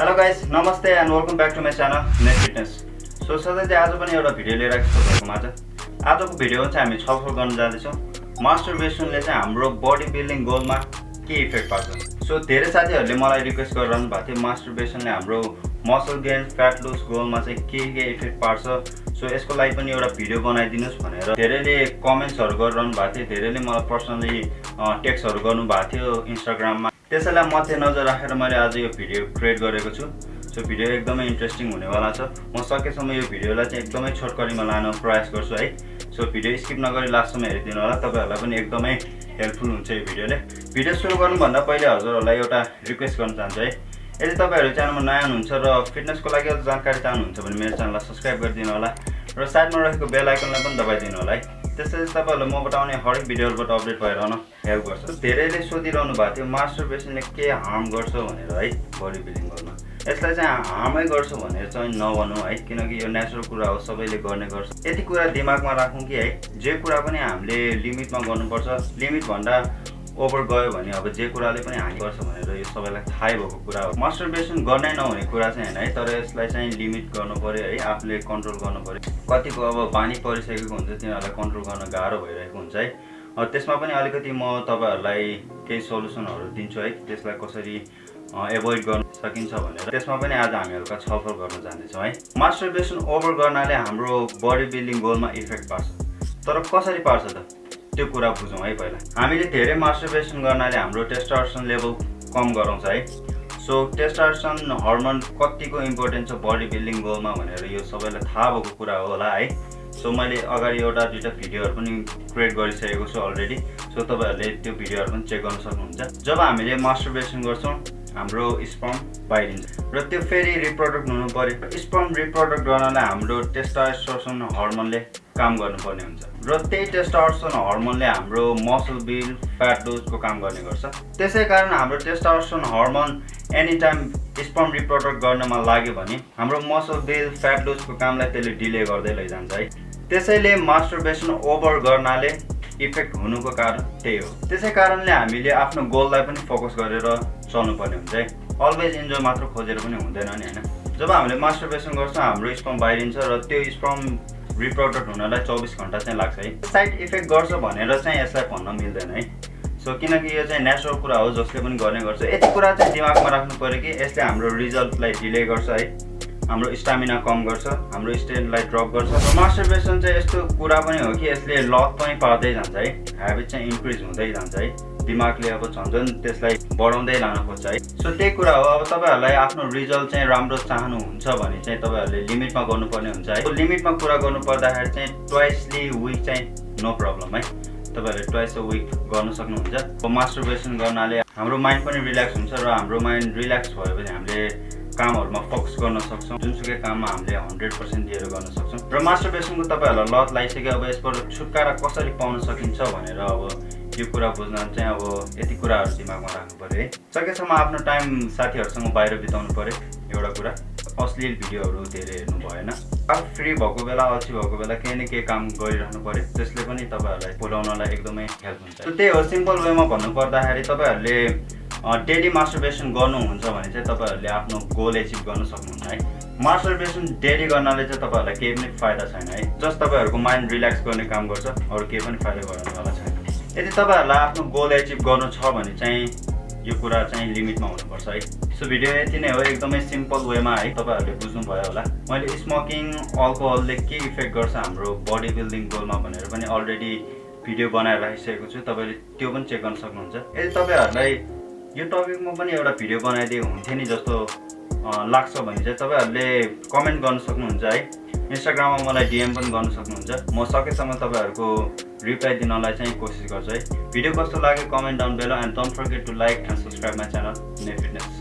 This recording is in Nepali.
हेलो गाइस नमस्ते and welcome back to my channel net fitness so सधैँ चाहिँ आज पनि एउटा भिडियो लिएर आएको छु तपाईँको माझ आजको भिडियो चाहिँ हामी छलफल गर्न जाँदैछौँ। मास्टर बेसनले चाहिँ हाम्रो बडी बिल्डिङ गोलमा के इफेक्ट पार्छ? सो धेरै साथीहरूले मलाई रिक्वेस्ट गरिरहनु भएको थियो मास्टर बेसनले हाम्रो मसल गेन फ्याट लुज गोलमा चाहिँ के के इफेक्ट पार्छ? सो यसको लागि पनि एउटा भिडियो बनाइदिनुहोस् भनेर धेरैले कमेन्ट्सहरू गरिरहनु भएको थियो। धेरैले मलाई पर्सनली टेक्स्टहरू गर्नुभएको थियो इन्स्टाग्राममा त्यसैलाई मध्यनजर राखेर मैले आज यो भिडियो क्रिएट गरेको छु। सो भिडियो एकदमै इन्ट्रेस्टिङ हुनेवाला छ। म सकेसम्म यो भिडियोलाई चाहिँ एकदमै छोटकरीमा लान प्रयास गर्छु है। सो भिडियो स्किप नगरी लास्टसम्म हेरिदिनु होला। तपाईँहरूलाई पनि एकदमै हेल्पफुल हुन्छ यो भिडियोले। भिडियो सुरु गर्नुभन्दा पहिले हजुरहरूलाई एउटा रिक्वेस्ट गर्न चाहन्छु है। यदि तपाईँहरू च्यानलमा नयाँ हुनुहुन्छ र फिटनेसको लागि जानकारी चाहनुहुन्छ भने मेरो च्यानललाई सब्सक्राइब गरिदिनु होला। र साइडमा रहेको बेल आइकनलाई पनि दबाइदिनु होला है। त्यसैले तपाईँहरूले म बताउने हरेक भिडियोहरूबाट अपडेट भएर आउन हेल्प गर्छ। धेरैले सोधिरहनु भएको थियो मास्टर बेसनले के हार्म गर्छ? भनेर है बडी बिल्डिङ गर्नु। यसलाई चाहिँ हार्मै गर्छ भनेर चाहिँ नभनौँ है किनकि यो नेचुरल कुरा हो सबैले गर्ने गर्छ। यति कुरा दिमागमा राखौँ कि है जे कुरा पनि हामीले लिमिटमा गर्नुपर्छ। लिमिट भन्दा ओभर गयो भने अब जे कुराले पनि हानि गर्छ भनेर यो सबैलाई थाहै भएको कुरा हो। मास्टर बेसन गर्नै नहुने कुरा चाहिँ होइन है तर यसलाई चाहिँ लिमिट गर्नु पऱ्यो है आफूले कन्ट्रोल गर्नु पऱ्यो कतिको अब बानी परिसकेको हुन्छ तिनीहरूलाई कन्ट्रोल गर्न गाह्रो भइरहेको हुन्छ है। त्यसमा पनि अलिकति म तपाईँहरूलाई केही सल्युसनहरू दिन्छु है त्यसलाई कसरी एभोइड गर्न सकिन्छ भनेर। त्यसमा पनि आज हामी हल्का छलफल गर्न जाँदैछौँ है। मास्टर बेसन ओभर गर्नाले हाम्रो बडी बिल्डिङ गोलमा इफेक्ट पार्छ। तर कसरी पार्छ त? त्यो कुरा बुझौँ है पहिला। हामीले धेरै मास्टरबेसन गर्नाले हाम्रो टेस्टार्सन लेभल कम गराउँछ है। सो टेस्टार्सन हर्मोन कतिको इम्पोर्टेन्ट छ बडी बिल्डिङ गोलमा भनेर यो सबैलाई थाहा भएको कुरा होला है। सो मैले अगाडि एउटा दुइटा भिडियोहरू पनि क्रिएट गरिसकेको छु अलरेडी सो तपाईँहरूले त्यो भिडियोहरू पनि चेक गर्न सक्नुहुन्छ। जब हामीले मास्टरबेसन गर्छौँ हाम्रो स्पम बाहिरिन्छ। र त्यो फेरि रिप्रोडक्ट हुनु पऱ्यो। स्पम रिप्रोडक्ट गर्नलाई हाम्रो टेस्टास्टोसन हर्मोनले काम गर्नुपर्ने हुन्छ। र त्यही टेस्टार्सन हर्मोनले हाम्रो मसल बिल फ्याट लुजको काम गर्ने गर्छ। त्यसै कारण हाम्रो testosterone hormone any time sperm reproduce गर्नमा लाग्यो भने हाम्रो मसल बिल फ्याट लुजको कामलाई त्यसले डिले गर्दै लैजान्छ है। त्यसैले मास्टरबेसन ओभर गर्नाले इफेक्ट हुनुको कारण त्यही हो। त्यसै कारणले हामीले आफ्नो गोललाई पनि फोकस गरेर चल्नुपर्ने हुन्छ है। अलवेज इन्जोय मात्र खोजेर पनि हुँदैन नि होइन। जब हामीले मास्टरबेसन गर्छौँ हाम्रो स्पम बाहिरिन्छ र त्यो स्पम रिप्रोडक्ट हुनलाई चौबिस घन्टा चाहिँ लाग्छ है। साइड इफेक्ट गर्छ भनेर चाहिँ यसलाई भन्न मिल्दैन है। सो किनकि यो चाहिँ नेचुरल कुरा हो जसले पनि गर्ने गर्छ। यति कुरा चाहिँ दिमागमा राख्नु पऱ्यो कि यसले हाम्रो रिजल्टलाई डिले गर्छ है। हाम्रो स्टामिना कम गर्छ हाम्रो स्टेन्डलाई ड्रप गर्छ। र मास्टरबेसन चाहिँ यस्तो कुरा पनि हो कि यसले लत पनि पार्दै जान्छ है। हेबिट चाहिँ इन्क्रिज हुँदै जान्छ है। दिमागले अब झन् झन् त्यसलाई बढाउँदै लान खोज्छ है। सो त्यही कुरा हो। अब तपाईँहरूलाई आफ्नो रिजल्ट चाहिँ राम्रो चाहनुहुन्छ भने चाहिँ तपाईँहरूले लिमिटमा गर्नुपर्ने हुन्छ है। लिमिटमा कुरा गर्नु पर्दाखेरि चाहिँ ट्वाइसली विक चाहिँ नो प्रब्लम है। तपाईँहरूले ट्वाइस अ विक गर्नु सक्नुहुन्छ। मास्टरबेसन गर्नाले हाम्रो माइन्ड पनि रिल्याक्स हुन्छ र हाम्रो माइन्ड रिल्याक्स भयो भने हामीले कामहरूमा फोकस गर्न सक्छौँ। जुनसुकै काममा हामीले हन्ड्रेड पर्सेन्ट दिएर गर्न सक्छौँ। र मास्टरबेसनको तपाईँहरूलाई लत लगाइसक्यो अब यसबाट छुटकारा कसरी पाउन सकिन्छ भनेर अब यो कुरा बुझ्न चाहिँ अब यति कुराहरू दिमागमा राख्नु पऱ्यो है। सकेसम्म आफ्नो टाइम साथीहरूसँग बाहिर बिताउनु पऱ्यो एउटा कुरा। अश्लील भिडियोहरू धेरै हेर्नु भएन। आफू फ्री भएको बेला अल्छी भएको बेला केही न केही काम गरिरहनु पऱ्यो। त्यसले पनि तपाईँहरूलाई बोलाउनलाई एकदमै हेल्प हुन्छ। त्यही हो सिम्पल वेमा भन्नु पर्दाखेरि तपाईँहरूले डेली मास्टरबेसन गर्नुहुन्छ भने चाहिँ तपाईँहरूले आफ्नो गोल एचिभ गर्न सक्नुहुन्छ है। मास्टरबेसन डेली गर्नाले चाहिँ तपाईँहरूलाई केही पनि फाइदा छैन है। जस्ट तपाईँहरूको माइन्ड रिल्याक्स गर्ने काम गर्छ अरू केही पनि फाइदा गर्नेवाला छैन। यदि तपाईँहरूलाई आफ्नो गोल एचिभ गर्नु छ भने चाहिँ यो कुरा चाहिँ लिमिटमा हुनुपर्छ है। सो भिडियो यति नै हो एकदमै सिम्पल वेमा है तपाईँहरूले बुझ्नुभयो होला। मैले स्मोकिङ अल्कोहलले के इफेक्ट गर्छ हाम्रो बडी बिल्डिङ गोलमा भनेर पनि अलरेडी भिडियो बनाएर राखिसकेको छु। तपाईँले त्यो पनि चेक गर्न सक्नुहुन्छ। यदि तपाईँहरूलाई यो टपिकमा पनि एउटा भिडियो बनाइदिए हुन्थ्यो नि जस्तो लाग्छ भने चाहिँ तपाईँहरूले कमेन्ट गर्न सक्नुहुन्छ है। इन्स्टाग्राममा मलाई डिएम पनि गर्न सक्नुहुन्छ। म सकेसम्म तपाईँहरूको रिप्लाई दिनलाई चाहिँ कोसिस गर्छु है। भिडियो कस्तो लाग्यो? Comment down below and don't forget to like and subscribe my channel ने फिटनेस